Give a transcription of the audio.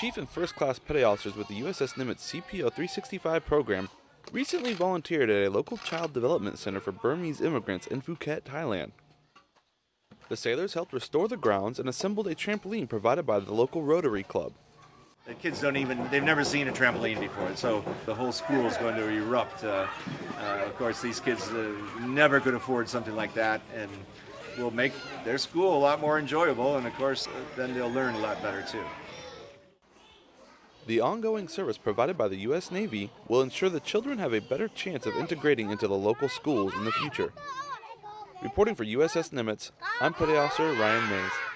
Chief and First Class Petty Officers with the USS Nimitz CPO 365 program recently volunteered at a local child development center for Burmese immigrants in Phuket, Thailand. The sailors helped restore the grounds and assembled a trampoline provided by the local Rotary Club. The kids don't even, they've never seen a trampoline before, so the whole school is going to erupt. Uh, uh, of course, these kids uh, never could afford something like that and will make their school a lot more enjoyable, and of course, then they'll learn a lot better too. The ongoing service provided by the U.S. Navy will ensure that children have a better chance of integrating into the local schools in the future. Reporting for USS Nimitz, I'm Petty Officer Ryan Mays.